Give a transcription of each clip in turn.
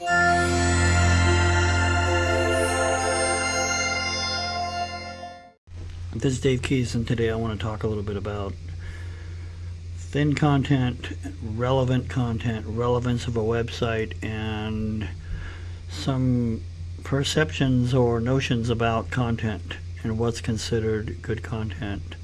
This is Dave Keys, and today I want to talk a little bit about thin content, relevant content, relevance of a website, and some perceptions or notions about content and what's considered good content.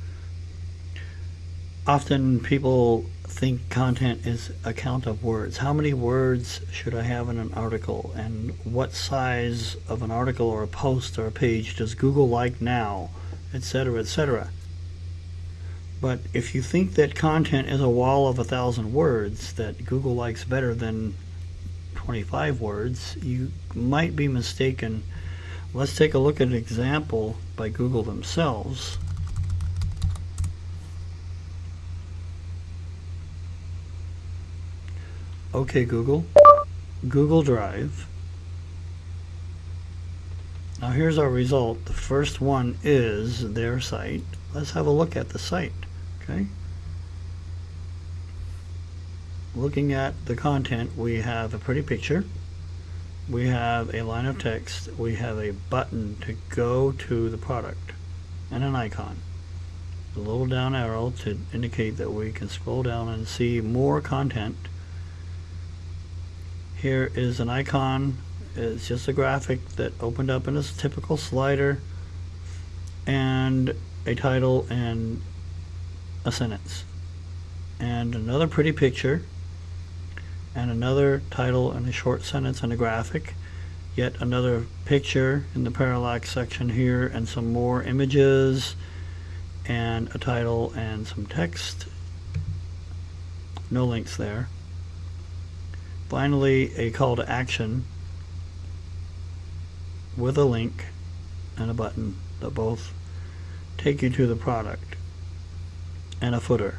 Often people think content is a count of words. How many words should I have in an article? And what size of an article or a post or a page does Google like now? Etc., etc. But if you think that content is a wall of a thousand words that Google likes better than 25 words, you might be mistaken. Let's take a look at an example by Google themselves. Okay, Google. Google Drive. Now here's our result. The first one is their site. Let's have a look at the site. Okay. Looking at the content, we have a pretty picture. We have a line of text. We have a button to go to the product and an icon. A little down arrow to indicate that we can scroll down and see more content. Here is an icon. It's just a graphic that opened up in a typical slider and a title and a sentence. And another pretty picture and another title and a short sentence and a graphic. Yet another picture in the parallax section here and some more images and a title and some text. No links there finally a call to action with a link and a button that both take you to the product and a footer.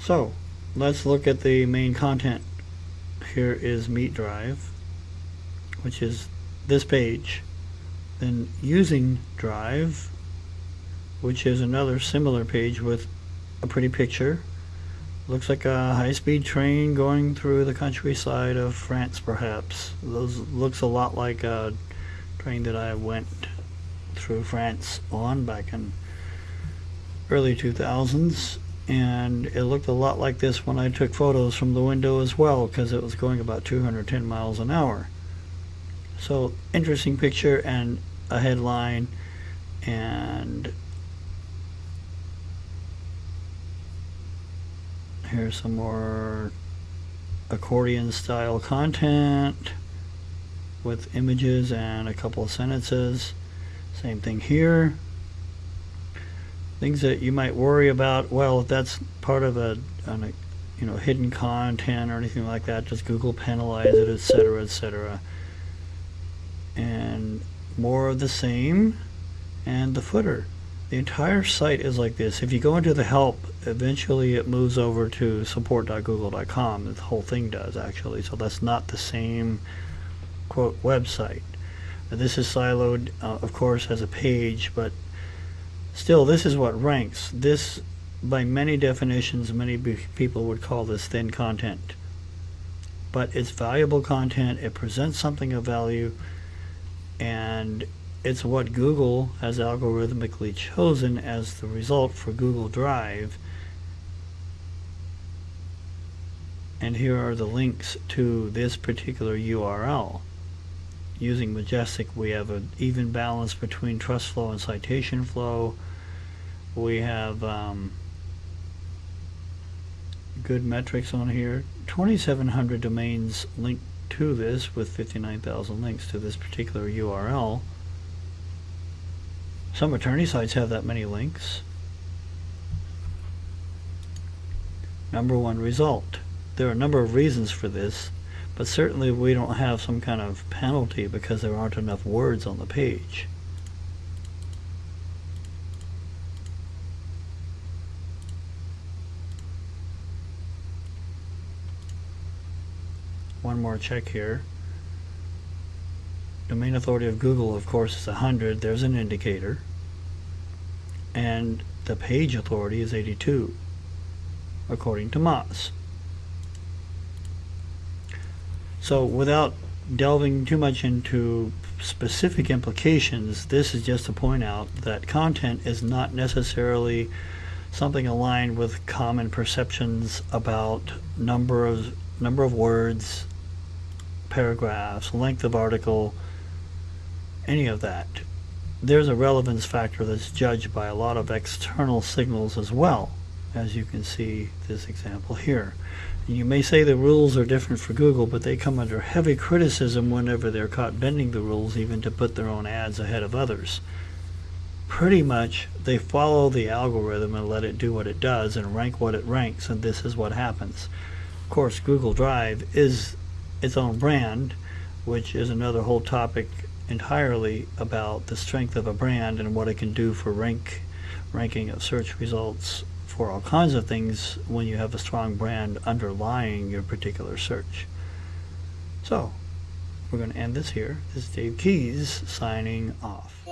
So let's look at the main content. Here is Meet Drive, which is this page. Then using Drive, which is another similar page with a pretty picture Looks like a high-speed train going through the countryside of France, perhaps. Those looks a lot like a train that I went through France on back in early 2000s and it looked a lot like this when I took photos from the window as well because it was going about 210 miles an hour so interesting picture and a headline and Here's some more accordion style content with images and a couple of sentences. Same thing here. Things that you might worry about, well, if that's part of a, a you know, hidden content or anything like that, just Google penalize it, etc., etc. And more of the same, and the footer. The entire site is like this. If you go into the help, eventually it moves over to support.google.com. The whole thing does actually. So that's not the same quote website. This is siloed, uh, of course, as a page, but still, this is what ranks. This, by many definitions, many people would call this thin content. But it's valuable content. It presents something of value, and it's what Google has algorithmically chosen as the result for Google Drive. And here are the links to this particular URL. Using Majestic, we have an even balance between trust flow and citation flow. We have um, good metrics on here. 2,700 domains linked to this with 59,000 links to this particular URL. Some attorney sites have that many links. Number one result. There are a number of reasons for this, but certainly we don't have some kind of penalty because there aren't enough words on the page. One more check here. Domain authority of Google, of course, is 100. There's an indicator. And the page authority is 82, according to Moz. So without delving too much into specific implications, this is just to point out that content is not necessarily something aligned with common perceptions about number of number of words, paragraphs, length of article, any of that. There's a relevance factor that's judged by a lot of external signals as well, as you can see this example here. And you may say the rules are different for Google, but they come under heavy criticism whenever they're caught bending the rules even to put their own ads ahead of others. Pretty much, they follow the algorithm and let it do what it does and rank what it ranks, and this is what happens. Of course, Google Drive is its own brand, which is another whole topic entirely about the strength of a brand and what it can do for rank ranking of search results for all kinds of things when you have a strong brand underlying your particular search. So, we're going to end this here. This is Dave Keys signing off.